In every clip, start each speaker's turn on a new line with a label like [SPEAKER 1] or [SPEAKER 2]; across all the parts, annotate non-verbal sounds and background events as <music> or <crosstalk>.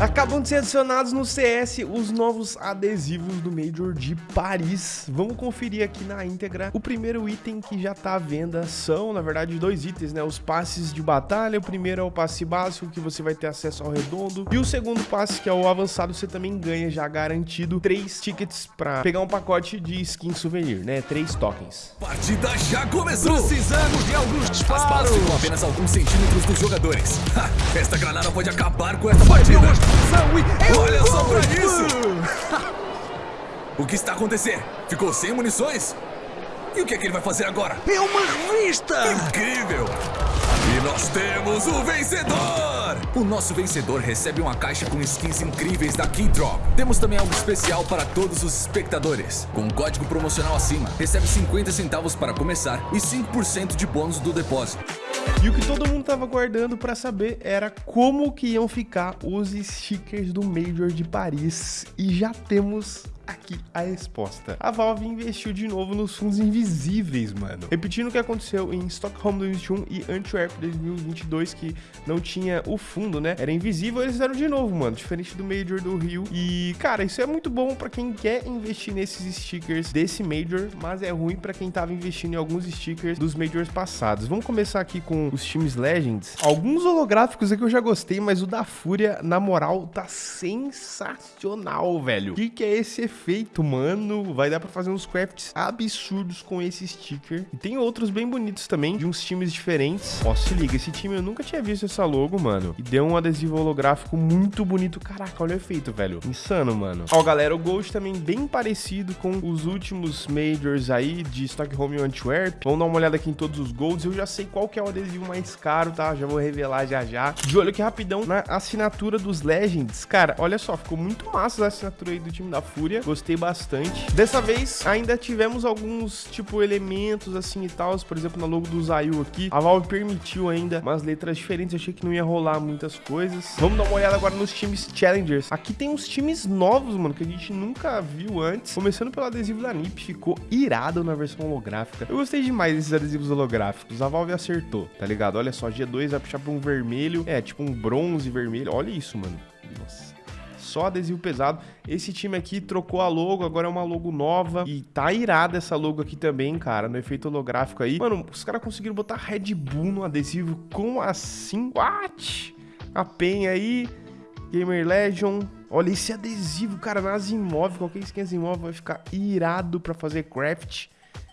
[SPEAKER 1] Acabam de ser adicionados no CS os novos adesivos do Major de Paris. Vamos conferir aqui na íntegra. O primeiro item que já tá à venda são, na verdade, dois itens, né? Os passes de batalha. O primeiro é o passe básico, que você vai ter acesso ao redondo. E o segundo passe, que é o avançado, você também ganha já garantido três tickets pra pegar um pacote de skin souvenir, né? Três tokens.
[SPEAKER 2] Partida já começou!
[SPEAKER 3] Precisamos de alguns
[SPEAKER 2] As balas
[SPEAKER 3] disparos.
[SPEAKER 2] ficam apenas alguns centímetros dos jogadores. Ha, esta granada pode acabar com esta partida.
[SPEAKER 3] E... É
[SPEAKER 2] Olha só pra isso! <laughs> O que está acontecendo? Ficou sem munições? E o que é que ele vai fazer agora?
[SPEAKER 3] É uma revista!
[SPEAKER 2] Incrível! E nós temos o vencedor! O nosso vencedor recebe uma caixa com skins incríveis da Keydrop. Temos também algo especial para todos os espectadores. Com um código promocional acima, recebe 50 centavos para começar e 5% de bônus do depósito.
[SPEAKER 1] E o que todo mundo tava guardando pra saber era como que iam ficar os stickers do Major de Paris. E já temos aqui a resposta. A Valve investiu de novo nos fundos invisíveis, mano. Repetindo o que aconteceu em Stockholm 2021 e Antwerp 2022, que não tinha o fundo, né? Era invisível, eles fizeram de novo, mano. Diferente do Major do Rio. E, cara, isso é muito bom pra quem quer investir nesses stickers desse Major, mas é ruim pra quem tava investindo em alguns stickers dos Majors passados. Vamos começar aqui com os times Legends. Alguns holográficos aqui eu já gostei, mas o da Fúria, na moral, tá sensacional, velho. O que, que é esse efeito, mano? Vai dar pra fazer uns crafts absurdos com esse sticker. E tem outros bem bonitos também, de uns times diferentes. Ó, se liga, esse time eu nunca tinha visto essa logo, mano. E deu um adesivo holográfico muito bonito. Caraca, olha o efeito, velho. Insano, mano. Ó, galera, o Gold também bem parecido com os últimos Majors aí de Stockholm e Antwerp. Vamos dar uma olhada aqui em todos os Golds. Eu já sei qual que é o adesivo mais caro, tá? Já vou revelar já já. De olho aqui rapidão na assinatura dos Legends. Cara, olha só, ficou muito massa a assinatura aí do time da Fúria. Gostei bastante. Dessa vez, ainda tivemos alguns, tipo, elementos assim e tal. Por exemplo, na logo do Zayu aqui. A Valve permitiu ainda umas letras diferentes. Eu achei que não ia rolar muitas coisas. Vamos dar uma olhada agora nos times Challengers. Aqui tem uns times novos, mano, que a gente nunca viu antes. Começando pelo adesivo da NiP. Ficou irado na versão holográfica. Eu gostei demais desses adesivos holográficos. A Valve acertou, tá ligado? Olha só, G2 vai puxar pra um vermelho. É, tipo um bronze vermelho. Olha isso, mano. Nossa só adesivo pesado. Esse time aqui trocou a logo, agora é uma logo nova. E tá irada essa logo aqui também, cara, no efeito holográfico aí. Mano, os caras conseguiram botar Red Bull no adesivo. Como assim? What? A PEN aí, Gamer Legion. Olha esse adesivo, cara, nas imóveis. Qualquer skin imóvel vai ficar irado pra fazer craft.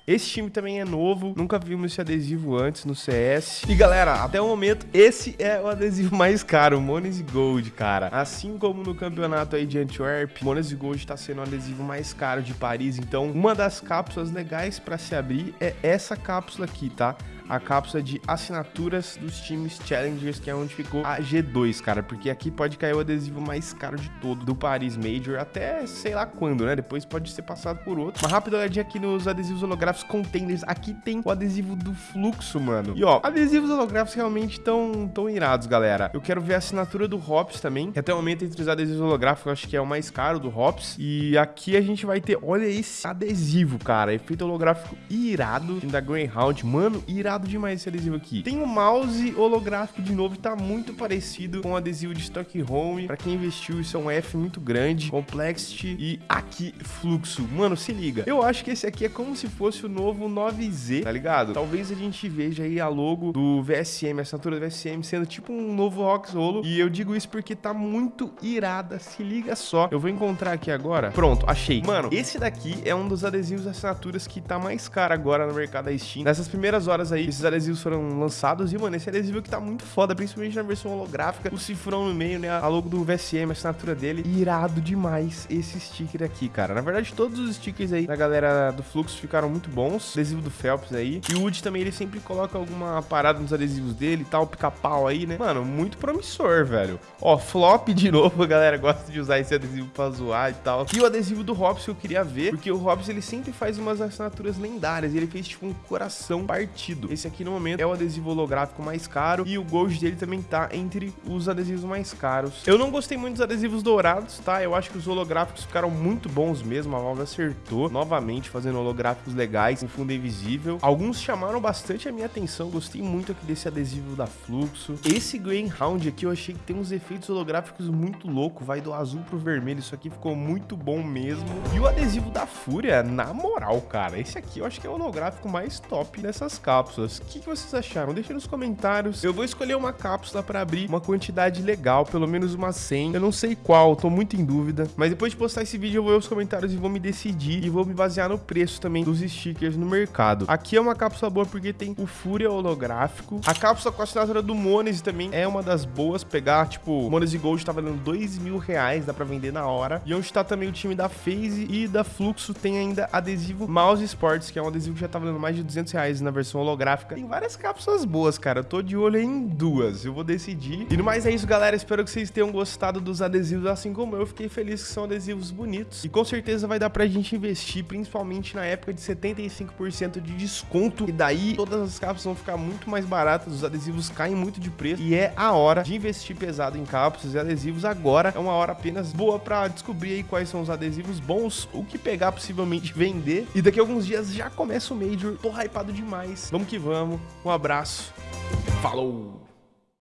[SPEAKER 1] Esse time também é novo, nunca vimos esse adesivo antes no CS. E galera, até o momento, esse é o adesivo <laughs> mais caro, o Mones Gold, cara. Assim como no campeonato aí de Antwerp, Mones Gold tá sendo o adesivo mais caro de Paris. Então, uma das cápsulas legais para se abrir é essa cápsula aqui, tá? A cápsula de assinaturas dos times Challengers, que é onde ficou a G2, cara, porque aqui pode cair o adesivo mais caro de todo do Paris Major, até sei lá quando, né? Depois pode ser passado por outro. Uma rápida olhadinha aqui nos adesivos holográficos containers. Aqui tem o adesivo do fluxo, mano. E ó, adesivos holográficos realmente tão, tão irados, galera. Eu quero ver a assinatura do Hops também, que até o momento entre os adesivos holográficos, eu acho que é o mais caro do Hops. E aqui a gente vai ter, olha esse adesivo, cara, efeito holográfico irado, da Greyhound, mano, irado demais esse adesivo aqui. Tem um mouse holográfico de novo, tá muito parecido com o adesivo de Stockholm. Pra quem investiu, isso é um F muito grande, Complexity e aqui fluxo. Mano, se liga. Eu acho que esse aqui é como se fosse o novo 9Z, tá ligado? Talvez a gente veja aí a logo do VSM, a assinatura do VSM sendo tipo um novo Rock Solo. E eu digo isso porque tá muito irada, se liga só. Eu vou encontrar aqui agora. Pronto, achei. Mano, esse daqui é um dos adesivos assinaturas que tá mais caro agora no mercado da Steam. Nessas primeiras horas aí, esses adesivos foram lançados e, mano, esse adesivo aqui tá muito foda, principalmente na versão holográfica. O cifrão no meio, né? A logo do VSM, a assinatura dele. Irado demais esse sticker aqui, cara. Na verdade, todos os stickers aí da galera do Fluxo ficaram muito bons. Adesivo do Phelps aí. E o Wood também, ele sempre coloca alguma parada nos adesivos dele e tal, pica-pau aí, né? Mano, muito promissor, velho. Ó, flop de <laughs> novo, a galera gosta de usar esse adesivo pra zoar e tal. E o adesivo do Hobbs que eu queria ver, porque o Hobbs, ele sempre faz umas assinaturas lendárias. Ele fez, tipo, um coração partido. Esse aqui no momento é o adesivo holográfico mais caro e o Gold dele também tá entre os adesivos mais caros. Eu não gostei muito dos adesivos dourados, tá? Eu acho que os holográficos ficaram muito bons mesmo, a Valve acertou novamente fazendo holográficos legais em fundo invisível. Alguns chamaram bastante a minha atenção, gostei muito aqui desse adesivo da Fluxo. Esse Greyhound aqui eu achei que tem uns efeitos holográficos muito loucos, vai do azul pro vermelho, isso aqui ficou muito bom mesmo. E o adesivo da Fúria, na moral, cara, esse aqui eu acho que é o holográfico mais top dessas cápsulas. O que, que vocês acharam? Deixa nos comentários. Eu vou escolher uma cápsula para abrir uma quantidade legal, pelo menos uma 100. Eu não sei qual, tô muito em dúvida. Mas depois de postar esse vídeo, eu vou ver os comentários e vou me decidir. E vou me basear no preço também dos stickers no mercado. Aqui é uma cápsula boa porque tem o Fúria holográfico. A cápsula com a assinatura do Mones também é uma das boas. Pegar, tipo, Mones e Gold tá valendo 2 mil reais, dá pra vender na hora. E onde tá também o time da FaZe e da Fluxo, tem ainda adesivo Mouse Sports, que é um adesivo que já tá valendo mais de 200 reais na versão holográfica. Tem várias cápsulas boas, cara. Eu tô de olho em duas. Eu vou decidir. E no mais é isso, galera. Espero que vocês tenham gostado dos adesivos, assim como eu. Fiquei feliz que são adesivos bonitos. E com certeza vai dar pra gente investir, principalmente na época de 75% de desconto. E daí todas as cápsulas vão ficar muito mais baratas. Os adesivos caem muito de preço. E é a hora de investir pesado em cápsulas e adesivos agora. É uma hora apenas boa pra descobrir aí quais são os adesivos bons, o que pegar possivelmente vender. E daqui a alguns dias já começa o Major. Tô hypado demais. Vamos que vamos. Um abraço. Falou!